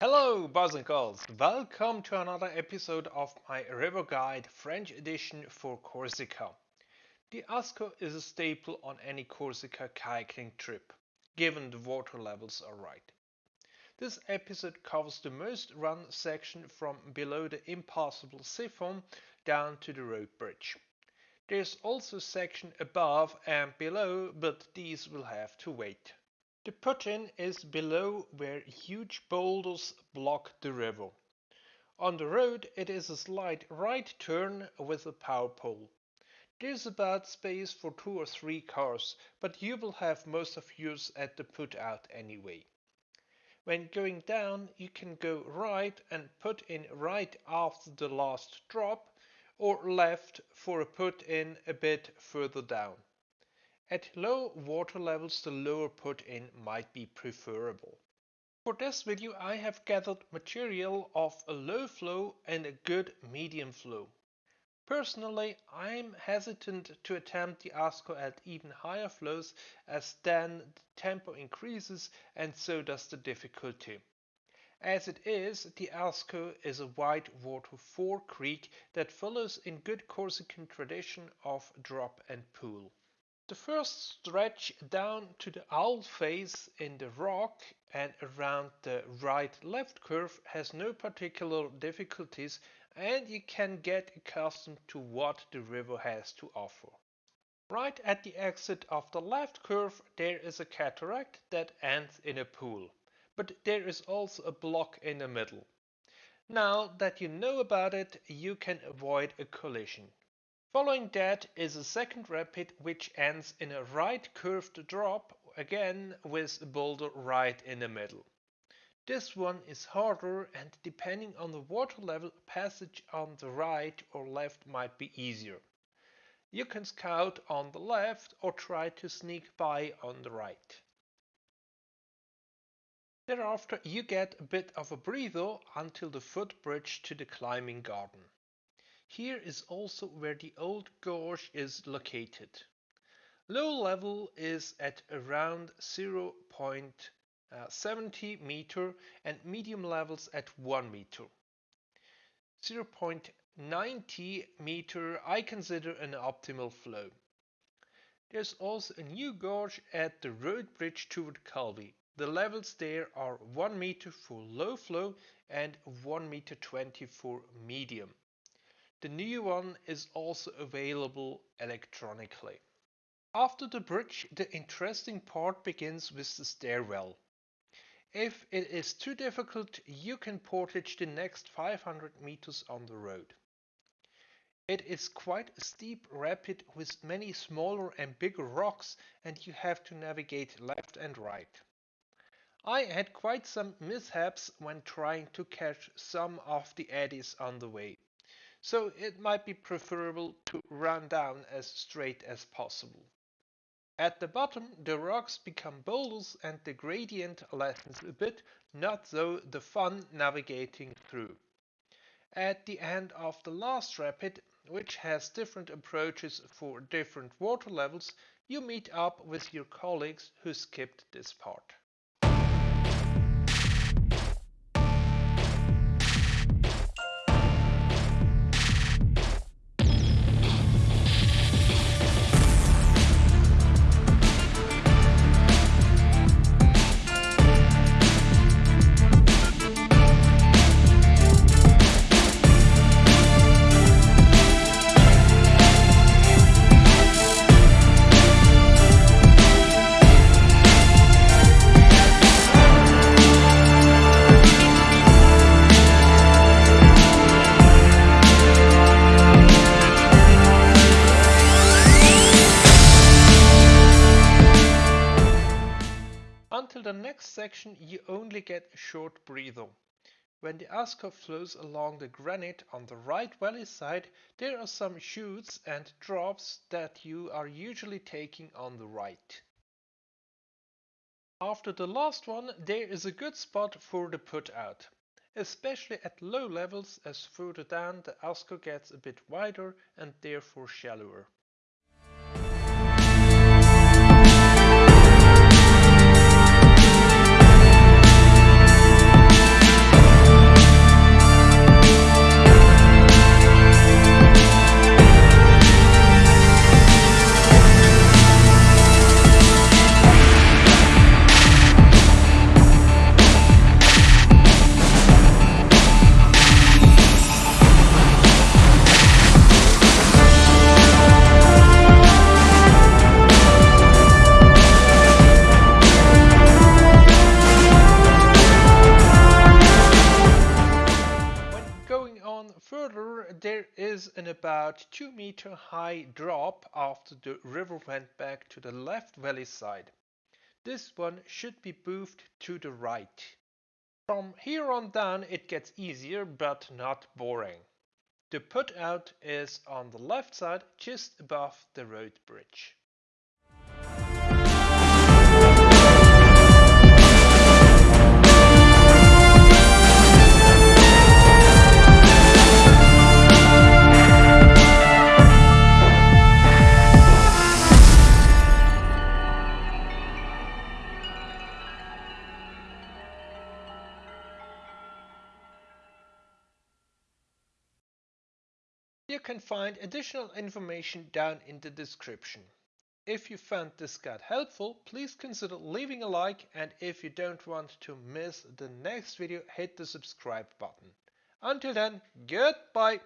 Hello, boys and girls. Welcome to another episode of my River Guide French edition for Corsica. The Asco is a staple on any Corsica kayaking trip, given the water levels are right. This episode covers the most run section from below the impassable siphon down to the road bridge. There's also a section above and below, but these will have to wait. The put-in is below where huge boulders block the river. On the road it is a slight right turn with a power pole. There's about space for two or three cars, but you will have most of yours at the put out anyway. When going down you can go right and put in right after the last drop or left for a put in a bit further down. At low water levels the lower put-in might be preferable. For this video I have gathered material of a low flow and a good medium flow. Personally I'm hesitant to attempt the ASCO at even higher flows as then the tempo increases and so does the difficulty. As it is, the Asco is a wide water fore creek that follows in good Corsican tradition of drop and pool. The first stretch down to the owl face in the rock and around the right-left curve has no particular difficulties and you can get accustomed to what the river has to offer. Right at the exit of the left curve there is a cataract that ends in a pool, but there is also a block in the middle. Now that you know about it, you can avoid a collision. Following that is a second rapid which ends in a right curved drop, again with a boulder right in the middle. This one is harder and depending on the water level passage on the right or left might be easier. You can scout on the left or try to sneak by on the right. Thereafter you get a bit of a breather until the footbridge to the climbing garden. Here is also where the old gorge is located. Low level is at around uh, 0.70 meter and medium levels at 1 meter. 0.90 meter I consider an optimal flow. There's also a new gorge at the road bridge toward Calvi. The levels there are 1 meter for low flow and 1 meter 20 for medium. The new one is also available electronically. After the bridge, the interesting part begins with the stairwell. If it is too difficult, you can portage the next 500 meters on the road. It is quite a steep rapid with many smaller and bigger rocks and you have to navigate left and right. I had quite some mishaps when trying to catch some of the eddies on the way so it might be preferable to run down as straight as possible. At the bottom the rocks become boulders and the gradient lessens a bit, not though the fun navigating through. At the end of the last rapid, which has different approaches for different water levels, you meet up with your colleagues who skipped this part. Next section you only get a short breather. When the Asco flows along the granite on the right valley side, there are some chutes and drops that you are usually taking on the right. After the last one, there is a good spot for the put out, especially at low levels as further down the Asco gets a bit wider and therefore shallower. However, there is an about 2 meter high drop after the river went back to the left valley side. This one should be moved to the right. From here on down it gets easier but not boring. The put out is on the left side just above the road bridge. You can find additional information down in the description. If you found this guide helpful, please consider leaving a like and if you don't want to miss the next video, hit the subscribe button. Until then, goodbye!